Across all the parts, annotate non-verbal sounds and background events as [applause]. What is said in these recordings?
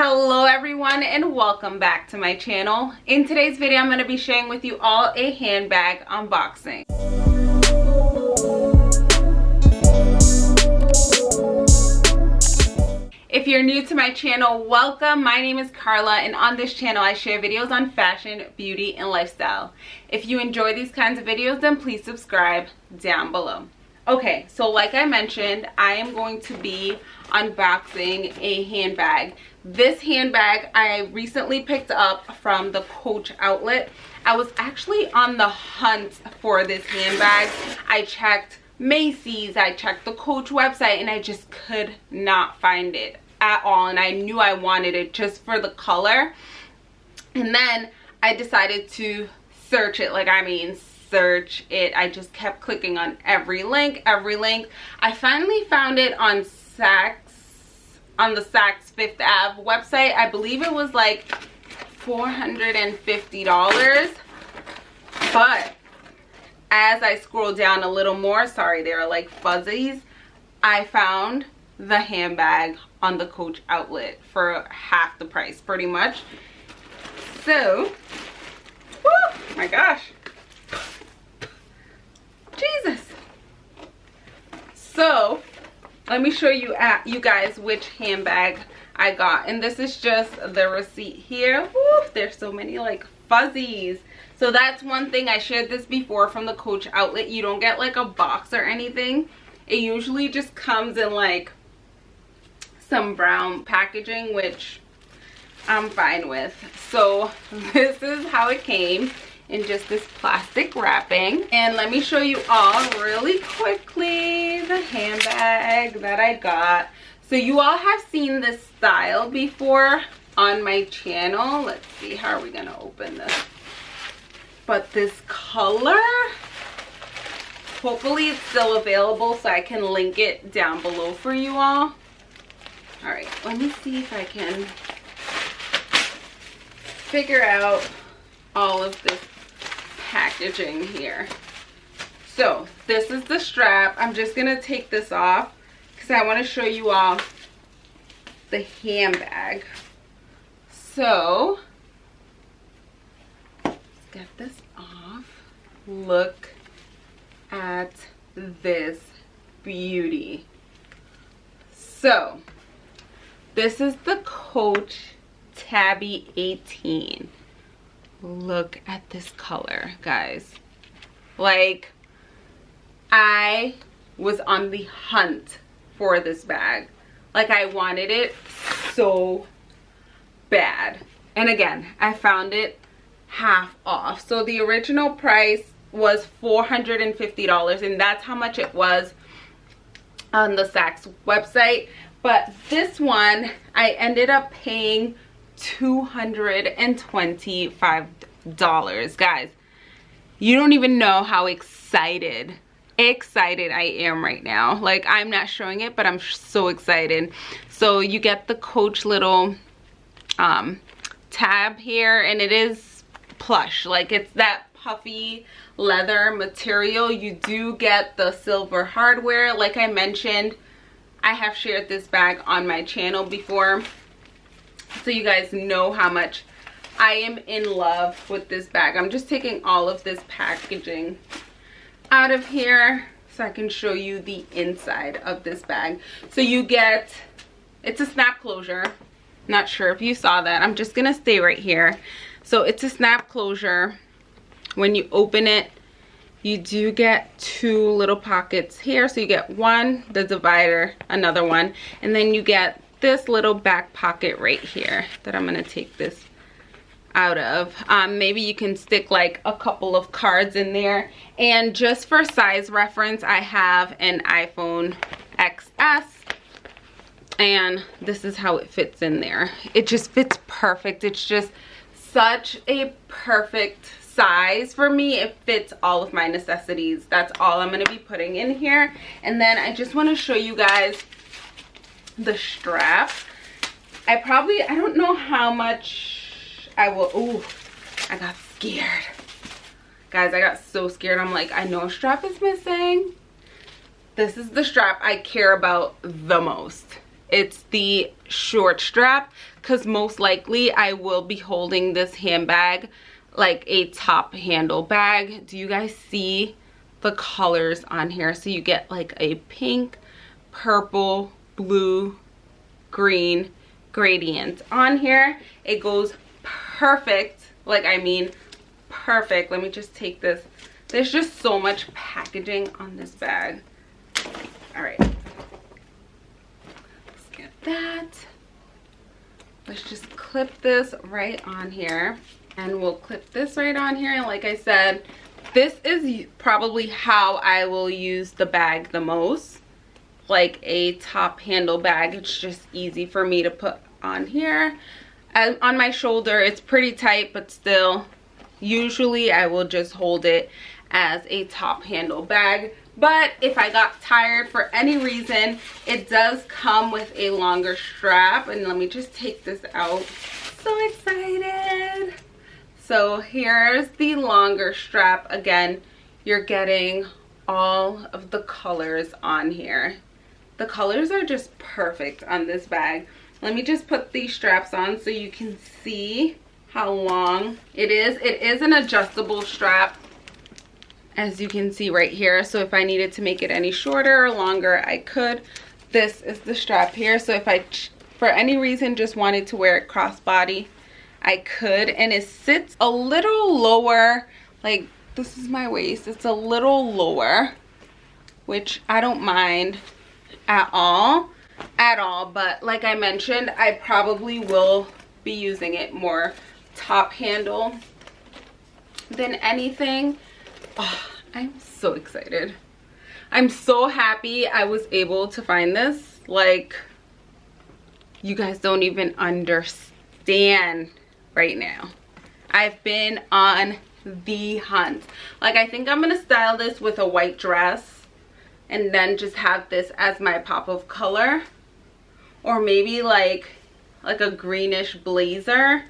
hello everyone and welcome back to my channel in today's video i'm going to be sharing with you all a handbag unboxing If you're new to my channel, welcome. My name is Carla and on this channel I share videos on fashion, beauty, and lifestyle. If you enjoy these kinds of videos, then please subscribe down below. Okay, so like I mentioned, I am going to be unboxing a handbag. This handbag I recently picked up from the Coach outlet. I was actually on the hunt for this handbag. I checked Macy's, I checked the Coach website, and I just could not find it at all and I knew I wanted it just for the color and then I decided to search it like I mean search it I just kept clicking on every link every link I finally found it on Saks on the Saks Fifth Ave website I believe it was like $450 but as I scroll down a little more sorry there are like fuzzies I found the handbag on the Coach outlet for half the price pretty much. So, whoo, my gosh. Jesus. So, let me show you at you guys which handbag I got. And this is just the receipt here. There's so many like fuzzies. So that's one thing I shared this before from the Coach outlet. You don't get like a box or anything. It usually just comes in like some brown packaging which I'm fine with. So [laughs] this is how it came in just this plastic wrapping. And let me show you all really quickly the handbag that I got. So you all have seen this style before on my channel. Let's see, how are we gonna open this? But this color, hopefully it's still available so I can link it down below for you all all right let me see if i can figure out all of this packaging here. So this is the strap. I'm just gonna take this off because i want to show you all the handbag. So let's get this off. Look at this beauty. So this is the Coach Tabby 18. Look at this color, guys. Like, I was on the hunt for this bag. Like, I wanted it so bad. And again, I found it half off. So the original price was $450 and that's how much it was on the Saks website but this one i ended up paying 225 dollars. Guys you don't even know how excited excited i am right now. Like i'm not showing it but i'm so excited. So you get the coach little um tab here and it is plush. Like it's that puffy leather material. You do get the silver hardware. Like i mentioned I have shared this bag on my channel before so you guys know how much I am in love with this bag. I'm just taking all of this packaging out of here so I can show you the inside of this bag. So you get, it's a snap closure. Not sure if you saw that. I'm just gonna stay right here. So it's a snap closure. When you open it, you do get two little pockets here so you get one the divider another one and then you get this little back pocket right here that i'm to take this out of. Um, maybe you can stick like a couple of cards in there. And just for size reference i have an iphone xs and this is how it fits in there. It just fits perfect. It's just such a perfect size for me. It fits all of my necessities. That's all i'm going to be putting in here. And then i just want to show you guys the strap. I probably i don't know how much i will oh i got scared. Guys i got so scared. I'm like i know a strap is missing. This is the strap i care about the most. It's the short strap because most likely I will be holding this handbag like a top handle bag. Do you guys see the colors on here? So you get like a pink, purple, blue, green gradient on here. It goes perfect, like I mean perfect. Let me just take this. There's just so much packaging on this bag. All right. Let's get that. Let's just clip this right on here. And we'll clip this right on here. And like I said, this is probably how I will use the bag the most. Like a top handle bag. It's just easy for me to put on here. On my shoulder, it's pretty tight, but still, usually I will just hold it as a top handle bag. But if I got tired for any reason it does come with a longer strap. And let me just take this out. So excited. So here's the longer strap. Again you're getting all of the colors on here the colors are just perfect on this bag. Let me just put these straps on so you can see how long it is. It is an adjustable strap as you can see right here. So if i needed to make it any shorter or longer i could. This is the strap here. So if i for any reason just wanted to wear it crossbody i could. And it sits a little lower like this is my waist. It's a little lower which i don't mind at all at all. But like i mentioned i probably will be using it more top handle than anything. Oh, i'm so excited. I'm so happy i was able to find this. Like you guys don't even understand right now. I've been on the hunt. Like i think i'm gonna style this with a white dress and then just have this as my pop of color or maybe like like a greenish blazer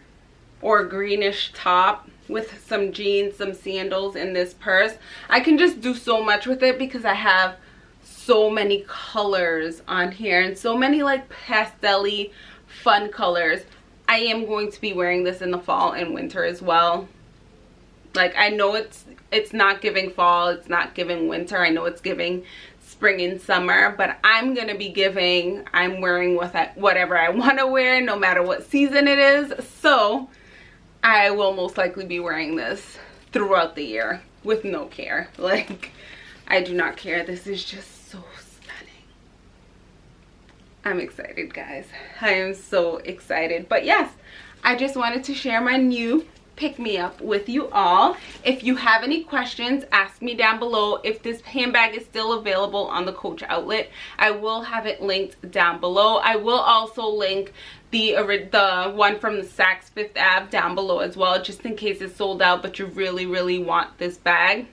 or greenish top with some jeans, some sandals in this purse. I can just do so much with it because I have so many colors on here and so many like pastel fun colors. I am going to be wearing this in the fall and winter as well. Like I know it's it's not giving fall, it's not giving winter. I know it's giving spring and summer but i'm gonna be giving i'm wearing I, whatever i [laughs] want to wear no matter what season it is so I will most likely be wearing this throughout the year with no care. [laughs] Like, I do not care. This is just so stunning. I'm excited, guys. I am so excited. But yes, I just wanted to share my new pick me up with you all. If you have any questions ask me down below. If this handbag is still available on the coach outlet i will have it linked down below. I will also link the the one from the Saks Fifth Ave down below as well just in case it's sold out but you really really want this bag.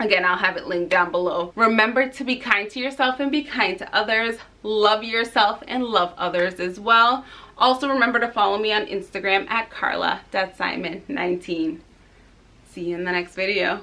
Again i'll have it linked down below. Remember to be kind to yourself and be kind to others. Love yourself and love others as well also remember to follow me on instagram at carla.simon19 see you in the next video